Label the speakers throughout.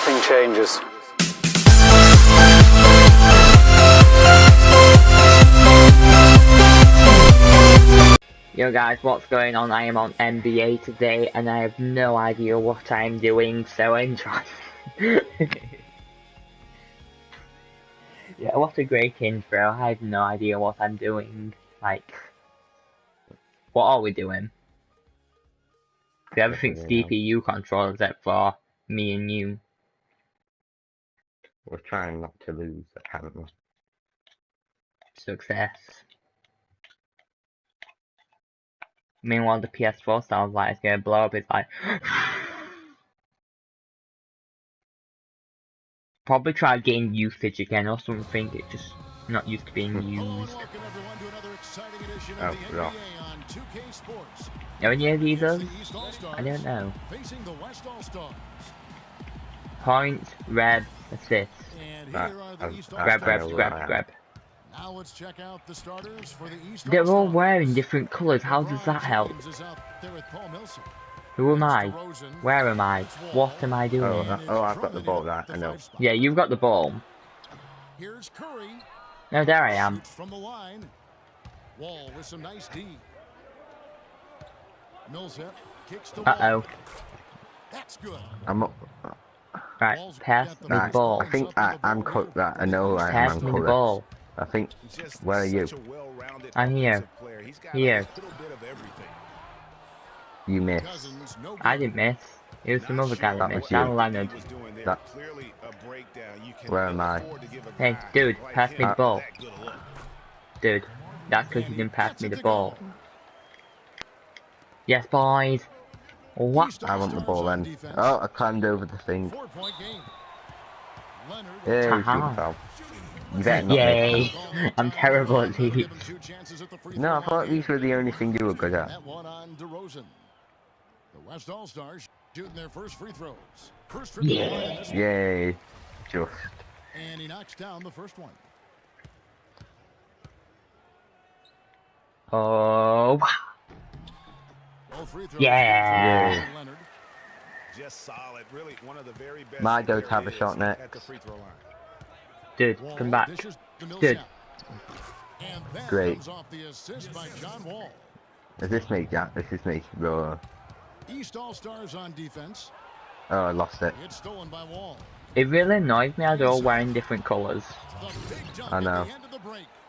Speaker 1: everything changes.
Speaker 2: Yo guys, what's going on? I am on NBA today and I have no idea what I'm doing, so enjoy. yeah, what a great intro. I have no idea what I'm doing. Like, what are we doing? Everything's CPU control except for me and you.
Speaker 3: We're trying not to lose, haven't apparently.
Speaker 2: Success. Meanwhile, the PS4 sounds like it's gonna blow up. It's like. Probably try getting usage again or something. It's just not used to being used.
Speaker 3: Oh, yeah.
Speaker 2: Know any of these? Others? I don't know. Points, red, assist.
Speaker 3: That,
Speaker 2: Grab, grab, grab, grab.
Speaker 4: Now let's check out the starters for the East
Speaker 2: They're all wearing different colours. How does that help?
Speaker 4: James is out there with Paul Millsap.
Speaker 2: Who am I? Where am I? What am I doing?
Speaker 3: Oh, oh, I've got the ball there, I know.
Speaker 2: Yeah, you've got the ball.
Speaker 4: Here's Curry.
Speaker 2: No, there I am.
Speaker 4: From the line. Wall with some nice D. Millsap kicks the
Speaker 2: Uh oh.
Speaker 4: That's good.
Speaker 3: I'm up.
Speaker 2: Right, pass me the
Speaker 3: Right,
Speaker 2: ball.
Speaker 3: I think I, I'm caught that. I know I am.
Speaker 2: Pass
Speaker 3: I'm
Speaker 2: me the ball.
Speaker 3: I think. Where are you?
Speaker 2: I'm here. Here.
Speaker 3: You missed.
Speaker 2: I didn't miss. It was some other guy that
Speaker 3: That
Speaker 2: missed.
Speaker 3: was you.
Speaker 2: Dan Leonard.
Speaker 3: That, where am I?
Speaker 2: Hey, dude, pass me the
Speaker 3: Uh,
Speaker 2: ball. Dude, that's because you didn't pass me the ball. Yes, boys. What?
Speaker 3: I want the ball then. Oh, I climbed over the thing.
Speaker 4: Four-point game.
Speaker 3: Yeah,
Speaker 2: Haha.
Speaker 3: shooting foul. You better not
Speaker 2: Yay. I'm terrible at these.
Speaker 4: Two chances at the free
Speaker 3: No, I thought these were the only thing you were good at.
Speaker 4: That one on DeRozan. The West All-Stars shooting their first free throws. First trip to the line in this one,
Speaker 3: Yay. Just.
Speaker 4: and he knocks down the first one.
Speaker 2: Oh,
Speaker 4: All free throws
Speaker 2: Yeah.
Speaker 4: Leonard.
Speaker 5: Just solid, really one of the very best.
Speaker 3: My go to have a shot next.
Speaker 5: At the free throw line.
Speaker 2: dude, come back. Dude.
Speaker 4: And that
Speaker 3: Great.
Speaker 4: comes off the assist by John Wall.
Speaker 3: Is this me, Jack? This is me. Bro.
Speaker 4: East All-Stars on defense.
Speaker 3: Oh, I lost it.
Speaker 4: It's stolen by Wall.
Speaker 2: It really annoys me how they're all wearing different colours.
Speaker 4: The big jump
Speaker 3: I
Speaker 4: at
Speaker 3: know.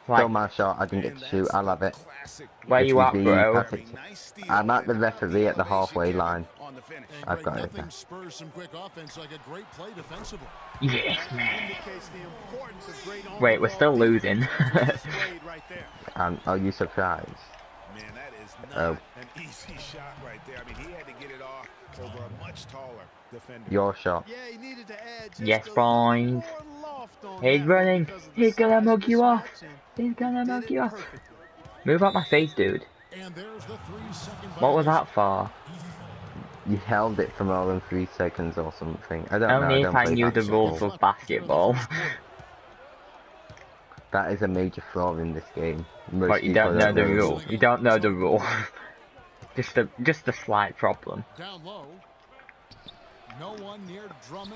Speaker 4: The end of the break.
Speaker 3: Stole
Speaker 2: Like,
Speaker 3: my shot. I didn't get to shoot. I love it.
Speaker 5: Classic.
Speaker 2: where you at, bro?
Speaker 3: pass it.
Speaker 5: Nice steal
Speaker 3: I'm at the referee at the halfway line.
Speaker 5: On the finish.
Speaker 4: And
Speaker 3: I've got it.
Speaker 4: spurs some quick offense like a great play defensively.
Speaker 2: Yes, man.
Speaker 5: Indicates the importance of great
Speaker 2: Wait, we're still losing.
Speaker 5: defense displayed right there.
Speaker 3: And are you surprised?
Speaker 5: Man, that is not
Speaker 3: Oh.
Speaker 5: an easy shot right there. I mean, he had to get it off over a much taller defender.
Speaker 3: Your shot.
Speaker 6: Yeah, he needed to add
Speaker 2: Yes,
Speaker 6: a
Speaker 2: boys.
Speaker 6: little more loft on
Speaker 2: He's running.
Speaker 6: because of the
Speaker 2: He's gonna
Speaker 6: size
Speaker 2: mug you off.
Speaker 6: Spots and
Speaker 2: He's gonna knock you off. Move out my face, dude.
Speaker 4: And there's the three-second
Speaker 2: What was that for?
Speaker 3: You held it for more than three seconds or something. I don't know.
Speaker 2: Only
Speaker 3: I
Speaker 2: if
Speaker 3: don't
Speaker 2: I
Speaker 3: play
Speaker 2: knew the
Speaker 3: basketball.
Speaker 2: rules of basketball.
Speaker 3: That is a major flaw in this game. Most
Speaker 2: But you don't know the
Speaker 3: know.
Speaker 2: rule. You don't know the rule. just a just a slight problem.
Speaker 4: No one near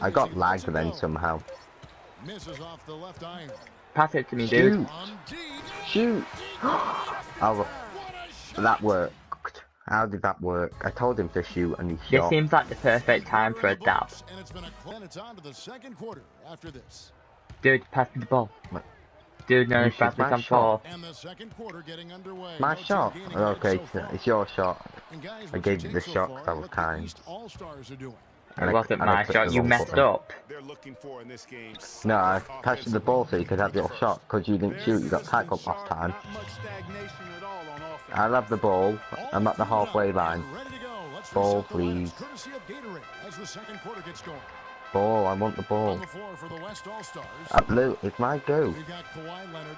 Speaker 3: I got lagged then somehow.
Speaker 4: Misses off the left iron.
Speaker 2: Pass it to me, dude.
Speaker 3: Shoot!
Speaker 4: On.
Speaker 3: Shoot! oh,
Speaker 4: What a shot.
Speaker 3: that worked. How did that work? I told him to shoot and he
Speaker 2: This
Speaker 3: shot.
Speaker 2: This seems like the perfect time for a dab.
Speaker 4: And it's been a cl- and it's on to the second quarter after this.
Speaker 2: Dude, pass me the ball.
Speaker 3: What?
Speaker 2: Dude, no,
Speaker 3: You
Speaker 2: pass
Speaker 3: shoot
Speaker 2: me
Speaker 3: my
Speaker 2: some ball.
Speaker 4: And the second quarter getting underway.
Speaker 3: My
Speaker 4: No
Speaker 3: shot.
Speaker 4: gaining edge
Speaker 3: okay, it's, it's your shot.
Speaker 4: Guys,
Speaker 3: I gave
Speaker 4: you
Speaker 3: you the
Speaker 4: take so
Speaker 3: shot 'cause
Speaker 4: far,
Speaker 3: I was kind.
Speaker 4: All-Stars are doing.
Speaker 2: It
Speaker 3: And I-
Speaker 2: wasn't my shot. You messed
Speaker 3: button.
Speaker 2: up.
Speaker 5: For in this game.
Speaker 3: No, I
Speaker 5: solid
Speaker 3: passed you the ball so you could have your shot because you didn't shoot. You got tackled last time.
Speaker 6: Not much stagnation at all on offense.
Speaker 3: I love the ball. I'm at the halfway line.
Speaker 4: Ready to go. Let's
Speaker 3: Ball,
Speaker 4: reset the lineups,
Speaker 3: please.
Speaker 4: Courtesy of Gatorade as the second quarter gets going.
Speaker 3: Ball. I want the ball.
Speaker 4: the floor for the West All-Stars.
Speaker 3: Uh, blue. It's my go.
Speaker 4: We've got Kawhi Leonard,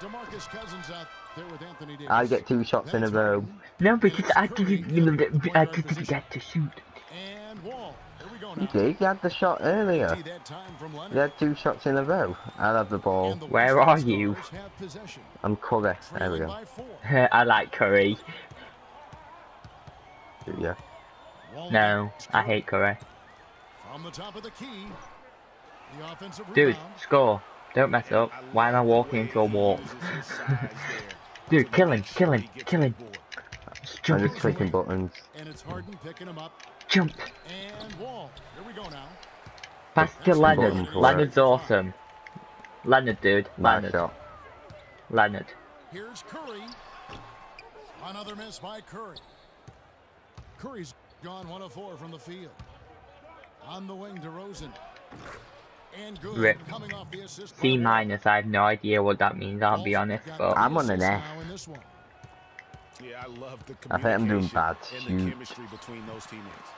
Speaker 4: DeMarcus Cousins out there with Anthony Davis.
Speaker 3: I get two shots in a row.
Speaker 2: No, because I didn't. I didn't get to shoot.
Speaker 3: Did. You had the shot earlier.
Speaker 4: See that time from Leonard.
Speaker 3: You had two shots in a row. I love the ball.
Speaker 2: Where are you?
Speaker 4: All-Stars have possession,
Speaker 3: I'm Curry. There we
Speaker 4: trailing
Speaker 3: go.
Speaker 4: by four.
Speaker 2: I like Curry.
Speaker 3: Yeah.
Speaker 4: Wall
Speaker 2: No, I hate Curry.
Speaker 4: From the top of the key. The offensive
Speaker 2: Dude,
Speaker 4: rebound.
Speaker 2: score. Don't mess up. Why am I walking into a wall? Dude, kill him, kill him, kill him.
Speaker 3: I'm just clicking buttons.
Speaker 4: And it's Harden picking him up.
Speaker 2: Jump.
Speaker 4: And Wall. Here we go now.
Speaker 2: Pass to Leonard.
Speaker 3: for
Speaker 2: Leonard's awesome. Leonard, dude. Leonard.
Speaker 3: shot.
Speaker 2: Leonard.
Speaker 4: Here's Curry. Another miss by Curry. Curry's gone one of four from the field. On the wing DeRozan. And good
Speaker 2: Rip.
Speaker 4: coming off the assist.
Speaker 2: C minus, I have no idea what that means, I'll be honest, but
Speaker 3: I'm on an
Speaker 4: assists
Speaker 3: F.
Speaker 5: Yeah, I love the
Speaker 3: I think I'm doing
Speaker 5: communication
Speaker 3: bad.
Speaker 5: and
Speaker 3: Shoot.
Speaker 5: chemistry between those teammates.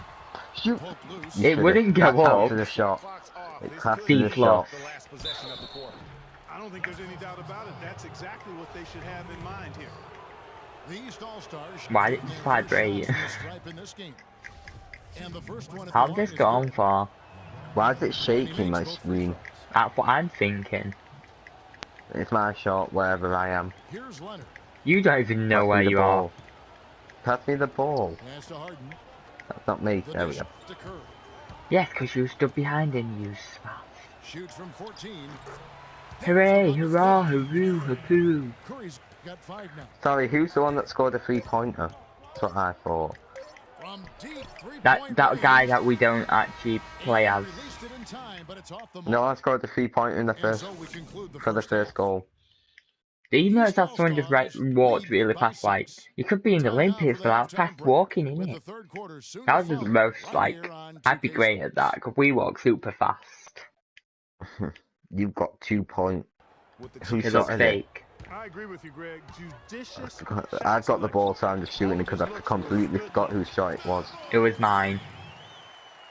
Speaker 3: Shoot.
Speaker 4: Poked loose.
Speaker 3: You
Speaker 2: It wouldn't go
Speaker 3: That's
Speaker 2: up.
Speaker 3: after the shot.
Speaker 5: Clock's off.
Speaker 3: It
Speaker 5: This
Speaker 3: passed
Speaker 2: to
Speaker 5: be
Speaker 2: the
Speaker 5: the
Speaker 2: shot.
Speaker 5: last possession the quarter.
Speaker 6: I don't think there's any doubt about it. That's exactly what they should have in mind here.
Speaker 4: The East All-Stars
Speaker 2: Why did
Speaker 4: getting
Speaker 2: it
Speaker 4: their
Speaker 2: vibrate?
Speaker 4: first shots from the stripe in this game. And the first one
Speaker 2: how
Speaker 4: the
Speaker 2: did
Speaker 4: line
Speaker 2: this
Speaker 4: is
Speaker 2: go on for?
Speaker 3: Why is it
Speaker 4: And he
Speaker 3: shaking my
Speaker 4: makes both free
Speaker 3: screen?
Speaker 2: That's what I'm thinking.
Speaker 3: It's my shot wherever I am.
Speaker 4: Here's Leonard.
Speaker 2: You don't even know
Speaker 3: Pass
Speaker 2: where you
Speaker 3: ball.
Speaker 2: are.
Speaker 3: Pass me the ball.
Speaker 4: Pass to Harden.
Speaker 3: That's not me.
Speaker 4: The
Speaker 3: There we go.
Speaker 4: to
Speaker 2: Yes, because you stood behind him, you smart.
Speaker 4: Shoots from 14.
Speaker 2: Hooray, hurrah, hooroo, hoopoo.
Speaker 4: Curry's got five now.
Speaker 3: Sorry, who's the one that scored a three pointer? That's what I thought.
Speaker 4: From deep three-point
Speaker 2: That that guy that we don't actually play as.
Speaker 4: it in time, but it's off the
Speaker 3: No, I scored the three pointer in the
Speaker 4: And
Speaker 3: first
Speaker 4: so we conclude the
Speaker 3: for the first
Speaker 4: half.
Speaker 3: goal.
Speaker 2: Do you notice that someone just right, walked really fast? Like, you could be in the Olympics without fast walking,
Speaker 4: With
Speaker 2: innit?
Speaker 4: third quarter
Speaker 2: That was the most, like, I'd be great at that, because we walk super fast.
Speaker 3: You've got two point.
Speaker 5: With the
Speaker 3: Who
Speaker 2: It
Speaker 3: shot
Speaker 2: looks
Speaker 3: is it?
Speaker 2: fake.
Speaker 6: I agree with you, Greg. Judicious.
Speaker 3: I've got the ball, so I'm just shooting it because I completely forgot whose shot it was.
Speaker 2: It was mine.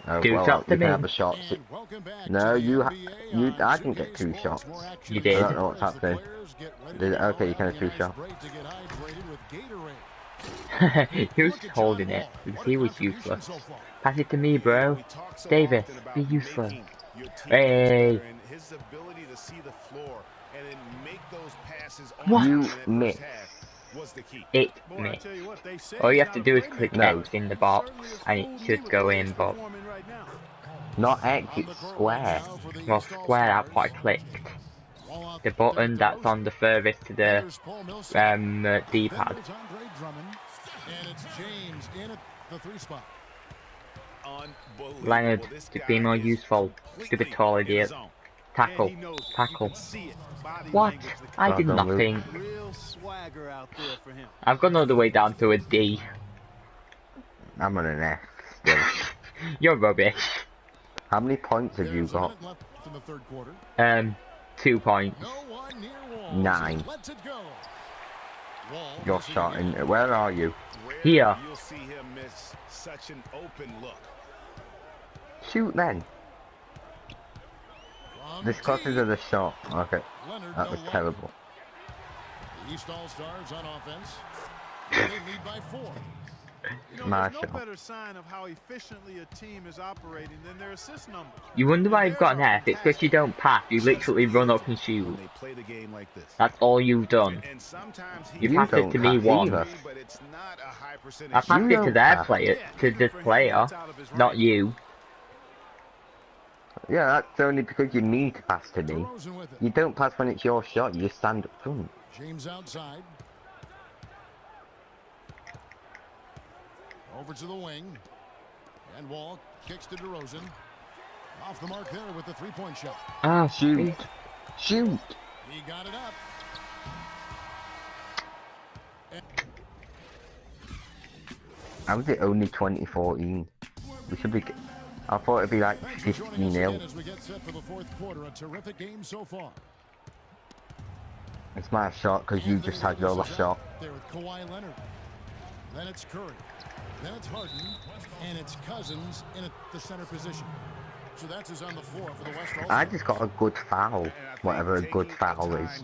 Speaker 3: Oh,
Speaker 2: Two
Speaker 3: well,
Speaker 2: shots
Speaker 3: you
Speaker 2: to
Speaker 3: can
Speaker 2: me.
Speaker 3: have a shot.
Speaker 4: And welcome back
Speaker 3: No, you ha- you- I didn't get
Speaker 4: 2K
Speaker 3: two
Speaker 4: Sports.
Speaker 3: shots.
Speaker 2: You did.
Speaker 3: I don't know what's happening.
Speaker 4: players get ready
Speaker 3: Did- okay, you
Speaker 4: go
Speaker 3: can have two shots.
Speaker 4: break to get hydrated with Gatorade.
Speaker 2: he was
Speaker 4: Look
Speaker 2: holding it, because he was useless. Pass it to me, bro.
Speaker 5: We talk so
Speaker 2: Davis, be useful.
Speaker 5: making your team
Speaker 2: Hey.
Speaker 5: his ability to see the floor and then make those passes
Speaker 2: What?
Speaker 3: You
Speaker 5: in
Speaker 3: missed.
Speaker 5: Half was the key.
Speaker 2: It
Speaker 6: Boy,
Speaker 2: me.
Speaker 6: tell you what, they say
Speaker 2: All you have to do is click
Speaker 6: playmaker.
Speaker 2: X in the box, and it should go in, but
Speaker 6: performing right now.
Speaker 3: Not X, it's square.
Speaker 4: right now for the
Speaker 2: well, square that's what I clicked. The button that's on the furthest to the
Speaker 4: There's Paul Millsap.
Speaker 2: um uh, D-pad.
Speaker 4: it's Andre Drummond. And it's James in the three spot.
Speaker 2: Leonard, to be more useful, stupid
Speaker 5: completely
Speaker 2: tall
Speaker 5: in
Speaker 2: idiot.
Speaker 5: Zone.
Speaker 2: Tackle,
Speaker 6: And he knows it. You
Speaker 2: tackle.
Speaker 6: can see it. Body
Speaker 2: What? I did
Speaker 3: Well done, Luke.
Speaker 2: nothing.
Speaker 6: Real swagger out there for him.
Speaker 2: I've gone all the way down to a D.
Speaker 3: I'm on an F still.
Speaker 2: You're rubbish.
Speaker 3: How many points have you got?
Speaker 4: in the third quarter.
Speaker 2: Um, two points.
Speaker 4: No one.
Speaker 3: Nine.
Speaker 4: Just lets it go. Wall
Speaker 3: Your
Speaker 4: missing
Speaker 3: shot
Speaker 4: again.
Speaker 3: in. Where are you?
Speaker 2: Here.
Speaker 5: You'll see him miss such an open look.
Speaker 3: Shoot then.
Speaker 4: From
Speaker 3: This causes
Speaker 4: deep,
Speaker 3: of the shot. Okay,
Speaker 4: Leonard
Speaker 3: that was
Speaker 4: longer.
Speaker 3: terrible.
Speaker 4: The East All-Stars on offense. They lead by four.
Speaker 6: You know,
Speaker 3: My
Speaker 6: there's no better sign of how efficiently a team is operating than their assist numbers.
Speaker 2: You wonder why you've got an F? It's because you don't pass. You literally run up and shoot.
Speaker 5: They play the game like this.
Speaker 2: That's all you've done.
Speaker 5: And sometimes he
Speaker 2: You
Speaker 3: You
Speaker 2: passed it to me
Speaker 3: pass
Speaker 2: once.
Speaker 5: but it's not a high percentage.
Speaker 2: I passed
Speaker 3: You
Speaker 2: it to
Speaker 3: don't
Speaker 2: their
Speaker 3: pass.
Speaker 2: player, to this player, not you.
Speaker 3: Yeah, that's only because you need to pass to me.
Speaker 4: DeRozan with it.
Speaker 3: You don't pass when it's your shot, you just stand up front.
Speaker 4: James outside. Over to the wing. And Wall kicks to DeRozan. Off the mark there with the three-point shot.
Speaker 2: Ah,
Speaker 3: Shoot. Shoot!
Speaker 4: He got it up.
Speaker 3: How is it only 2014? We should be. I thought it'd be like 50 nil.
Speaker 4: So
Speaker 3: it's my shot because you just had your last shot.
Speaker 4: There with Kawhi Leonard. Then it's Curry. Then it's Harden. And it's Cousins in a, the center position. So that's is on the floor for the West.
Speaker 3: I just got a good foul. Whatever a good foul is.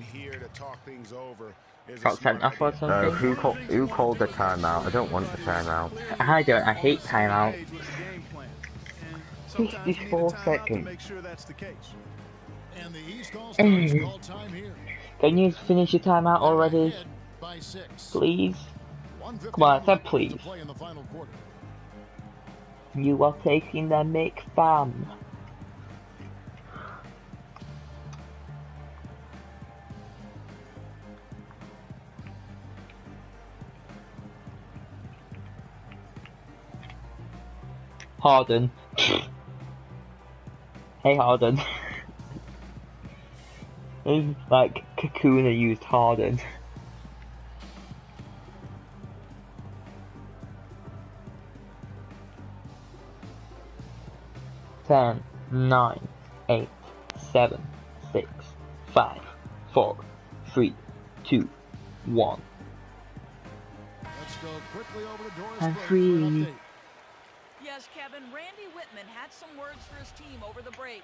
Speaker 2: Top
Speaker 5: 10
Speaker 2: up or
Speaker 5: something?
Speaker 3: Uh, who, call, who called the timeout? I don't want the timeout.
Speaker 2: I don't. I hate
Speaker 6: timeouts. 64
Speaker 3: seconds.
Speaker 2: Can you finish your timeout already? Please? Come on, I said please. You are taking the mic, fam. Harden hey Harden. it's like Kakuna used Harden. Ten, nine, eight, seven, six, five, four, three, two, one.
Speaker 4: Let's go quickly over to Doris
Speaker 2: I'm
Speaker 4: Burke for an
Speaker 2: free.
Speaker 1: Yes, Kevin, Randy Wittman had some words for his team over the break.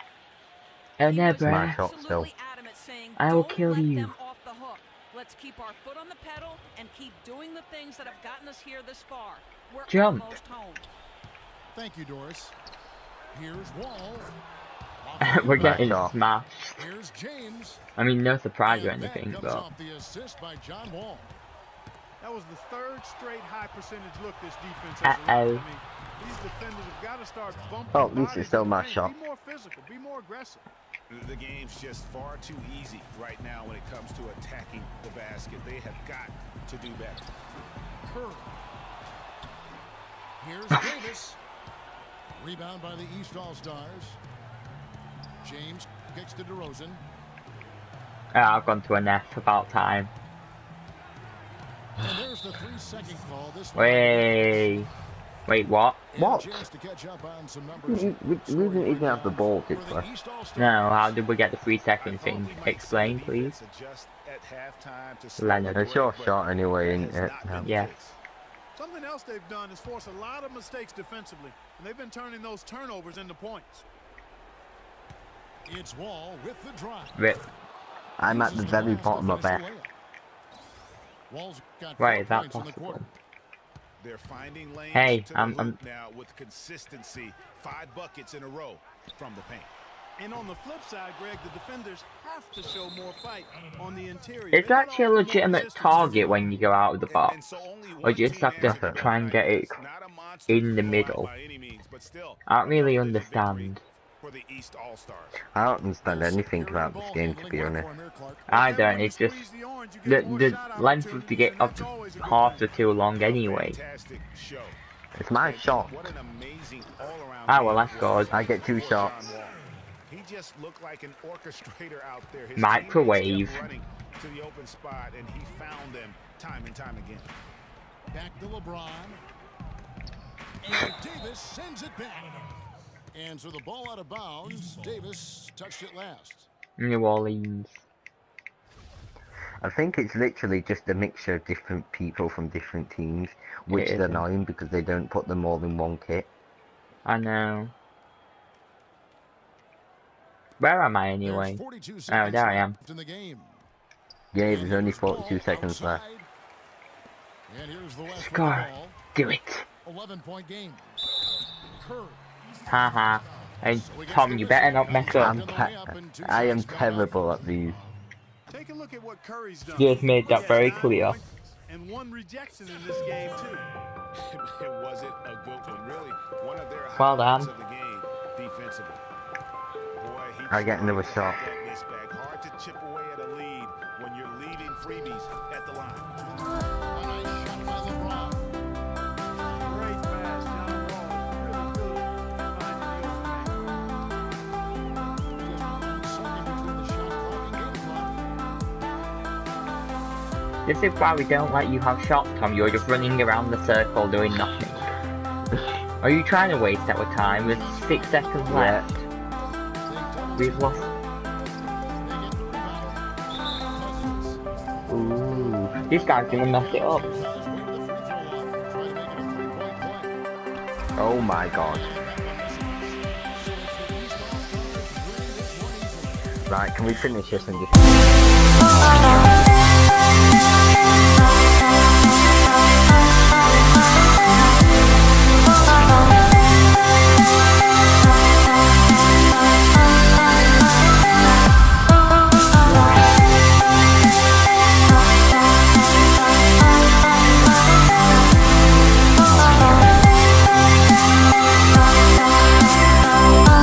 Speaker 2: I
Speaker 1: He
Speaker 2: never.
Speaker 1: was
Speaker 3: shot
Speaker 1: absolutely
Speaker 3: still.
Speaker 1: adamant saying,
Speaker 2: I will kill you."
Speaker 1: them off the hook. Let's keep our foot on the pedal and keep doing the things that have gotten us here this far. We're
Speaker 2: Jump.
Speaker 1: almost home.
Speaker 4: Thank you, Doris. Here's Wall.
Speaker 2: We're getting
Speaker 3: shot.
Speaker 2: smashed.
Speaker 4: Here's James.
Speaker 2: I mean, no surprise or anything,
Speaker 4: comes
Speaker 2: but
Speaker 4: the assist by John Wall.
Speaker 6: That was the third straight high percentage look this defense has allowed.
Speaker 2: Uh-oh.
Speaker 6: I mean, these defenders have got to start bumping
Speaker 3: Oh, at least
Speaker 6: bodies
Speaker 3: it's still my shot.
Speaker 6: Be more physical. Be more aggressive.
Speaker 5: The game's just far too easy right now when it comes to attacking the basket. They have got to do better.
Speaker 4: Curry. Here's Davis. Rebound by the East All-Stars. James kicks to DeRozan.
Speaker 2: Ah, I've gone to an F about time.
Speaker 4: And there's the three-second call. This
Speaker 2: Wait. Wait, what?
Speaker 4: And
Speaker 3: What? didn't even have the ball, did
Speaker 4: For
Speaker 3: we?
Speaker 2: No, how did we get the three
Speaker 5: I
Speaker 2: second
Speaker 5: thought
Speaker 2: thing? Explain, please.
Speaker 5: defense adjust at halftime to slow
Speaker 2: Leonard.
Speaker 3: It's your shot anyway,
Speaker 5: that
Speaker 3: ain't
Speaker 5: has
Speaker 3: uh,
Speaker 5: it?
Speaker 3: No.
Speaker 2: Yeah.
Speaker 6: Something else they've done is force a lot of mistakes defensively, and they've been turning those turnovers into points.
Speaker 4: It's Wall with the drive.
Speaker 2: Rip.
Speaker 3: I'm at the very bottom of
Speaker 4: finish
Speaker 3: F.
Speaker 4: Wall's got
Speaker 2: Why is that
Speaker 4: points in
Speaker 2: possible?
Speaker 5: They're finding lanes
Speaker 2: Hey, I'm- I'm-
Speaker 5: now with consistency. Five buckets in a row from the paint.
Speaker 6: And on the flip side, Greg, the defenders have to show more fight on the interior.
Speaker 2: It's actually a legitimate target when you go out of the box.
Speaker 5: so
Speaker 2: Or you just have to try and get it
Speaker 5: Not a monster
Speaker 2: in the middle.
Speaker 5: means, still,
Speaker 2: I don't really understand.
Speaker 5: For the East All-Stars.
Speaker 3: I don't understand anything about this game, to be honest.
Speaker 4: for
Speaker 2: I don't, it's just
Speaker 6: squeeze the orange, you
Speaker 2: the
Speaker 6: get more
Speaker 2: the
Speaker 6: shot
Speaker 2: length of the
Speaker 6: opportunities,
Speaker 2: get of
Speaker 6: that's always
Speaker 2: half
Speaker 6: thing.
Speaker 2: are too long anyway.
Speaker 3: It's my shot.
Speaker 5: What an amazing all-around
Speaker 2: Ah, well,
Speaker 5: game
Speaker 2: that's good.
Speaker 3: I get two shots.
Speaker 5: He just looked like an orchestrator out there. His
Speaker 2: Microwave.
Speaker 5: running to the open spot, and he found them time and time again.
Speaker 4: Back to LeBron. And Davis sends it back. And so the ball out of bounds. Davis touched it last.
Speaker 2: New Orleans.
Speaker 3: I think it's literally just a mixture of different people from different teams, which
Speaker 2: It
Speaker 3: is
Speaker 2: is.
Speaker 3: annoying because they don't put them all in one kit.
Speaker 2: I know. Where am I anyway?
Speaker 4: 42
Speaker 2: Oh, there I am.
Speaker 4: left in the game.
Speaker 3: Yeah,
Speaker 4: And
Speaker 3: there's only 42 seconds
Speaker 4: outside.
Speaker 3: left.
Speaker 4: And here's the West with
Speaker 2: Score. Do it.
Speaker 4: 11 point game. Curry.
Speaker 2: Haha. And
Speaker 4: So
Speaker 2: Tom, you better not mess up.
Speaker 3: I'm I am terrible at these.
Speaker 6: Take a look at what Curry's done.
Speaker 2: You just made that very clear.
Speaker 6: And one rejection in this game too.
Speaker 5: it wasn't a good one, really. One of their
Speaker 2: Well done.
Speaker 5: of the game defensively. Boy,
Speaker 3: I get another
Speaker 5: tried
Speaker 3: shot.
Speaker 5: get that miss back. Hard to chip away at a lead when you're leaving freebies
Speaker 2: This is why we don't let you have shots, Tom. You're just running around the circle doing nothing. Are you trying to waste our time? With six seconds
Speaker 3: Yeah.
Speaker 2: left. We've lost. Ooh, this guy's gonna mess it up.
Speaker 3: Oh my god. Right, can we finish this and just... Bye.